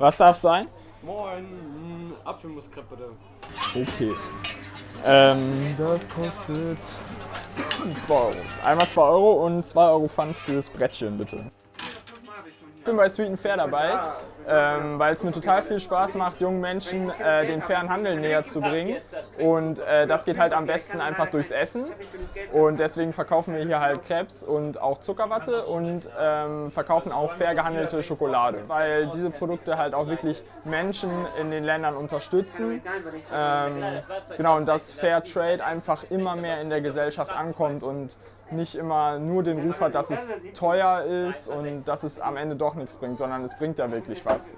Was darf sein? Moin, mm, Apfelmuskrepp bitte. Okay. Ähm, das kostet 2 Euro. Einmal 2 Euro und 2 Euro Pfand fürs Brettchen, bitte. Ich bin bei Sweet and Fair dabei, ähm, weil es mir total viel Spaß macht, jungen Menschen äh, den fairen Handel näher zu bringen. Und äh, das geht halt am besten einfach durchs Essen. Und deswegen verkaufen wir hier halt Crepes und auch Zuckerwatte und ähm, verkaufen auch fair gehandelte Schokolade. Weil diese Produkte halt auch wirklich Menschen in den Ländern unterstützen. Ähm, genau, und dass Fair Trade einfach immer mehr in der Gesellschaft ankommt und nicht immer nur den Ruf hat, dass es teuer ist und dass es am Ende doch nichts bringt, sondern es bringt ja wirklich was.